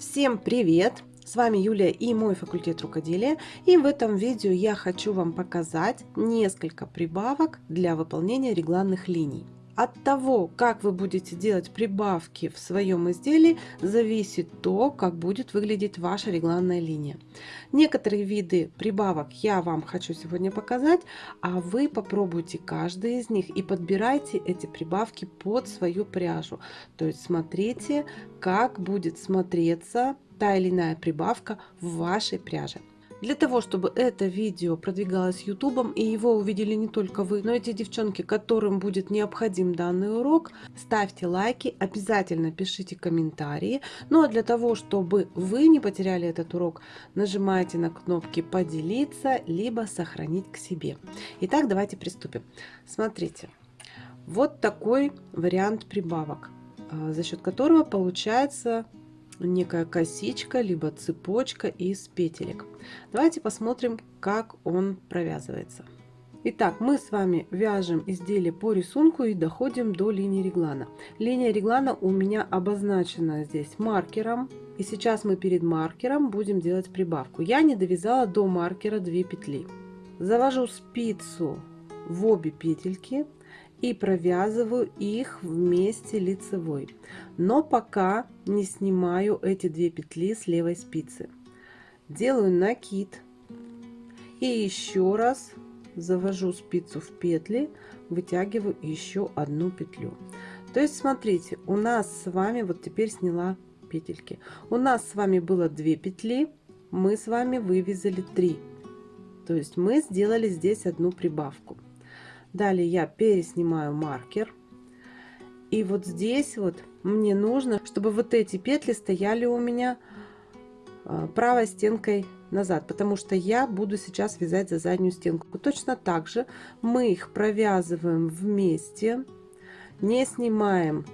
Всем привет! С вами Юлия и мой факультет рукоделия. И в этом видео я хочу вам показать несколько прибавок для выполнения регланных линий. От того, как вы будете делать прибавки в своем изделии, зависит то, как будет выглядеть ваша регланная линия. Некоторые виды прибавок я вам хочу сегодня показать, а вы попробуйте каждый из них и подбирайте эти прибавки под свою пряжу. То есть смотрите, как будет смотреться та или иная прибавка в вашей пряже. Для того, чтобы это видео продвигалось ютубом и его увидели не только вы, но и те девчонки, которым будет необходим данный урок, ставьте лайки, обязательно пишите комментарии. Ну а для того, чтобы вы не потеряли этот урок, нажимайте на кнопки поделиться, либо сохранить к себе. Итак, давайте приступим. Смотрите, вот такой вариант прибавок, а, за счет которого получается некая косичка, либо цепочка из петелек. Давайте посмотрим, как он провязывается. Итак, мы с вами вяжем изделие по рисунку и доходим до линии реглана. Линия реглана у меня обозначена здесь маркером. И сейчас мы перед маркером будем делать прибавку. Я не довязала до маркера 2 петли. Завожу спицу в обе петельки и провязываю их вместе лицевой. Но пока не снимаю эти две петли с левой спицы. Делаю накид. И еще раз завожу спицу в петли вытягиваю еще одну петлю. То есть смотрите у нас с вами вот теперь сняла петельки. У нас с вами было 2 петли мы с вами вывязали 3 то есть мы сделали здесь одну прибавку Далее я переснимаю маркер. И вот здесь вот мне нужно, чтобы вот эти петли стояли у меня а, правой стенкой назад, потому что я буду сейчас вязать за заднюю стенку. Точно так же мы их провязываем вместе, не снимаем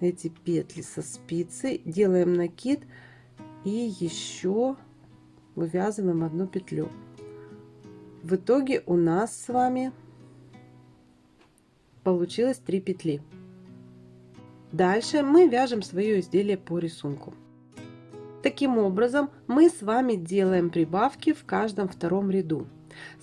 эти петли со спицы, делаем накид и еще вывязываем одну петлю. В итоге у нас с вами получилось 3 петли. Дальше мы вяжем свое изделие по рисунку. Таким образом мы с вами делаем прибавки в каждом втором ряду.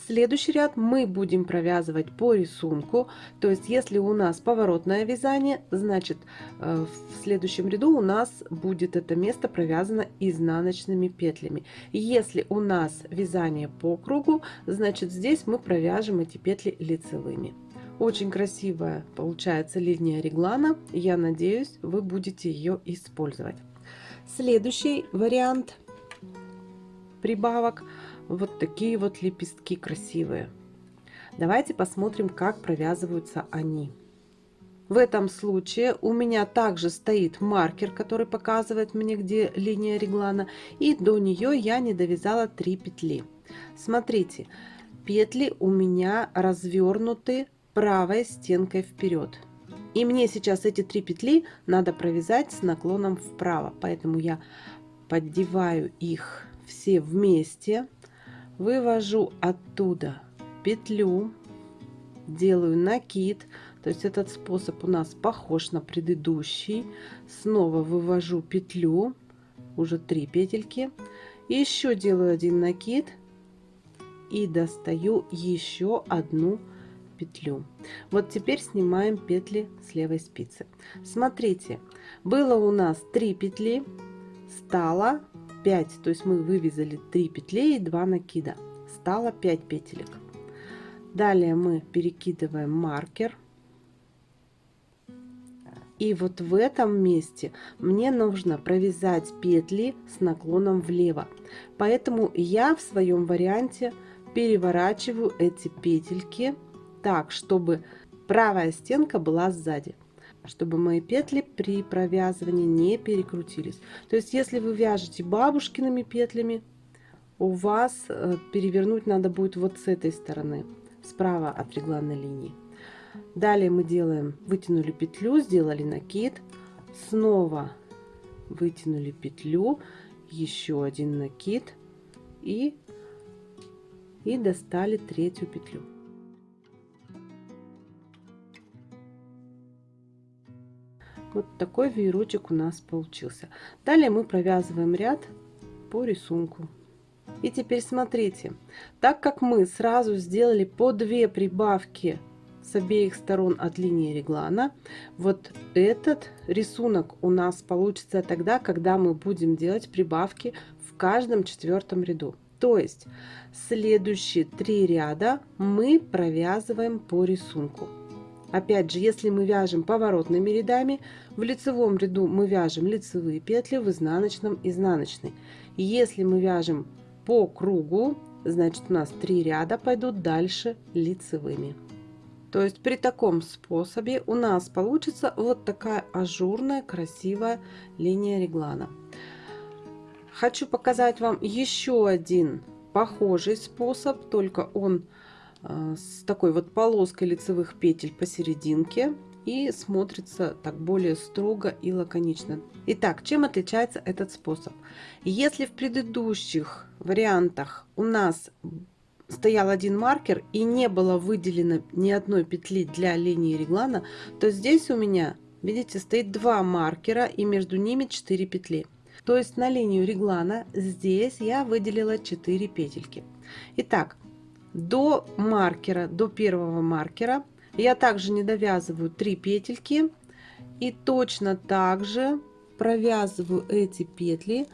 Следующий ряд мы будем провязывать по рисунку, то есть если у нас поворотное вязание, значит э, в следующем ряду у нас будет это место провязано изнаночными петлями. Если у нас вязание по кругу, значит здесь мы провяжем эти петли лицевыми. Очень красивая получается линия реглана, я надеюсь вы будете ее использовать. Следующий вариант прибавок – вот такие вот лепестки красивые. Давайте посмотрим, как провязываются они. В этом случае у меня также стоит маркер, который показывает мне, где линия реглана. И до нее я не довязала 3 петли. Смотрите, петли у меня развернуты правой стенкой вперед. И мне сейчас эти три петли надо провязать с наклоном вправо. Поэтому я поддеваю их все вместе вывожу оттуда петлю делаю накид. То есть этот способ у нас похож на предыдущий. Снова вывожу петлю уже три петельки. Еще делаю один накид и достаю еще одну петлю. Вот теперь снимаем петли с левой спицы. Смотрите было у нас 3 петли стало 5 то есть мы вывязали 3 петли и 2 накида. Стало 5 петелек. Далее мы перекидываем маркер. И вот в этом месте мне нужно провязать петли с наклоном влево. Поэтому я в своем варианте переворачиваю эти петельки так чтобы правая стенка была сзади чтобы мои петли при провязывании не перекрутились. То есть, если вы вяжете бабушкиными петлями, у вас э, перевернуть надо будет вот с этой стороны, справа от регланной линии. Далее мы делаем, вытянули петлю, сделали накид, снова вытянули петлю, еще один накид и, и достали третью Вот такой веерочек у нас получился. Далее мы провязываем ряд по рисунку. И теперь смотрите, так как мы сразу сделали по 2 прибавки с обеих сторон от линии реглана, вот этот рисунок у нас получится тогда, когда мы будем делать прибавки в каждом четвертом ряду. То есть следующие три ряда мы провязываем по рисунку. Опять же, если мы вяжем поворотными рядами, в лицевом ряду мы вяжем лицевые петли, в изнаночном изнаночный. Если мы вяжем по кругу, значит у нас три ряда пойдут дальше лицевыми. То есть при таком способе у нас получится вот такая ажурная красивая линия реглана. Хочу показать вам еще один похожий способ, только он с такой вот полоской лицевых петель посерединке и смотрится так более строго и лаконично. Итак, чем отличается этот способ? Если в предыдущих вариантах у нас стоял один маркер и не было выделено ни одной петли для линии реглана, то здесь у меня, видите, стоит два маркера и между ними 4 петли. То есть на линию реглана здесь я выделила 4 петельки. Итак, до маркера, до первого маркера. Я также не довязываю 3 петельки и точно так же провязываю эти петли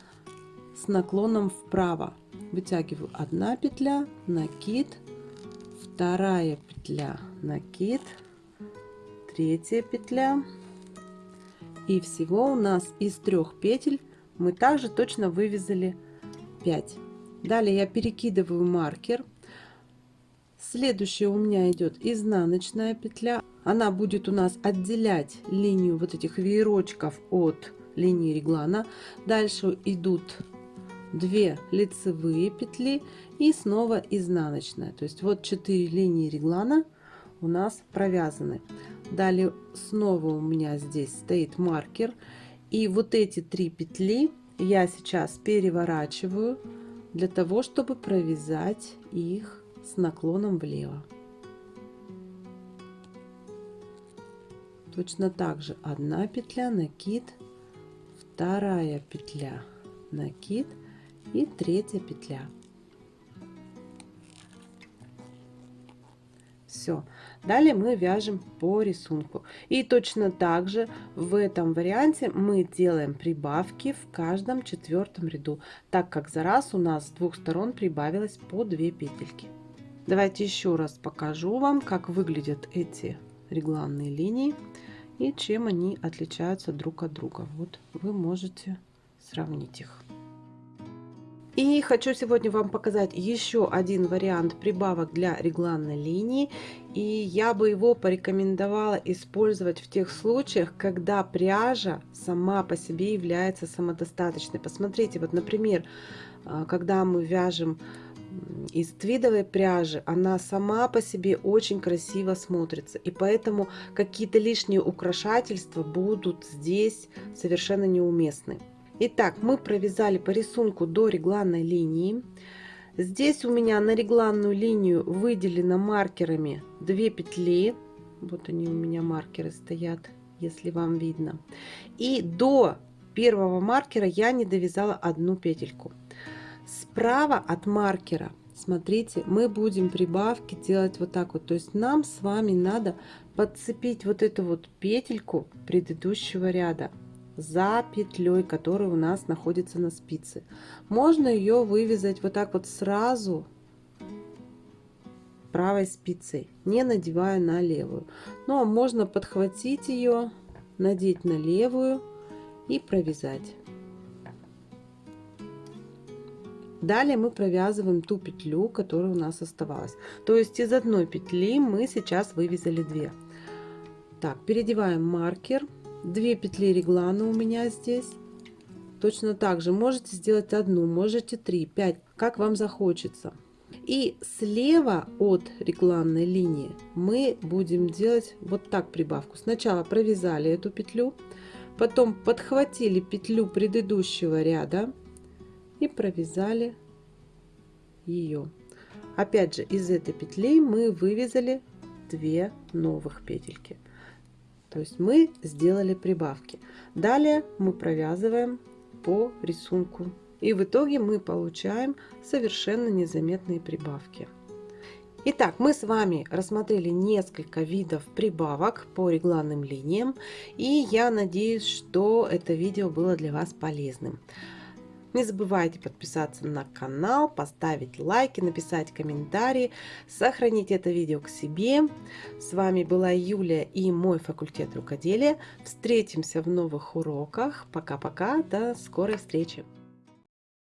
с наклоном вправо. Вытягиваю одна петля накид вторая петля накид третья петля. И всего у нас из трех петель мы также точно вывязали 5 далее я перекидываю маркер следующая у меня идет изнаночная петля. Она будет у нас отделять линию вот этих веерочков от линии реглана. Дальше идут 2 лицевые петли и снова изнаночная. То есть вот 4 линии реглана у нас провязаны. Далее снова у меня здесь стоит маркер. И вот эти три петли я сейчас переворачиваю для того чтобы провязать их с наклоном влево точно так же одна петля накид вторая петля накид и третья петля. Все. Далее мы вяжем по рисунку. И точно так же в этом варианте мы делаем прибавки в каждом четвертом ряду, так как за раз у нас с двух сторон прибавилось по 2 петельки. Давайте еще раз покажу вам, как выглядят эти регланные линии и чем они отличаются друг от друга. Вот вы можете сравнить их. И хочу сегодня вам показать еще один вариант прибавок для регланной линии. И я бы его порекомендовала использовать в тех случаях, когда пряжа сама по себе является самодостаточной. Посмотрите, вот, например, а, когда мы вяжем из твидовой пряжи, она сама по себе очень красиво смотрится. И поэтому какие-то лишние украшательства будут здесь совершенно неуместны. Итак, мы провязали по рисунку до регланной линии. Здесь у меня на регланную линию выделено маркерами 2 петли. Вот они у меня маркеры стоят, если вам видно. И до первого маркера я не довязала одну петельку. Справа от маркера, смотрите, мы будем прибавки делать вот так вот. То есть нам с вами надо подцепить вот эту вот петельку предыдущего ряда за петлей, которая у нас находится на спице. Можно ее вывязать вот так вот сразу правой спицей, не надевая на левую. Ну а можно подхватить ее, надеть на левую и провязать. Далее мы провязываем ту петлю, которая у нас оставалась. То есть из одной петли мы сейчас вывязали 2. Так, переодеваем маркер. 2 петли реглана у меня здесь. Точно так же можете сделать одну можете 3 5 как вам захочется. И слева от регланной линии мы будем делать вот так прибавку. Сначала провязали эту петлю потом подхватили петлю предыдущего ряда и провязали ее опять же из этой петли мы вывязали 2 новых петельки То есть мы сделали прибавки. Далее мы провязываем по рисунку. И в итоге мы получаем совершенно незаметные прибавки. Итак, мы с вами рассмотрели несколько видов прибавок по регланным линиям. И я надеюсь, что это видео было для вас полезным. Не забывайте подписаться на канал, поставить лайки, написать комментарии, сохранить это видео к себе. С вами была Юлия и мой факультет рукоделия. Встретимся в новых уроках. Пока-пока, до скорой встречи!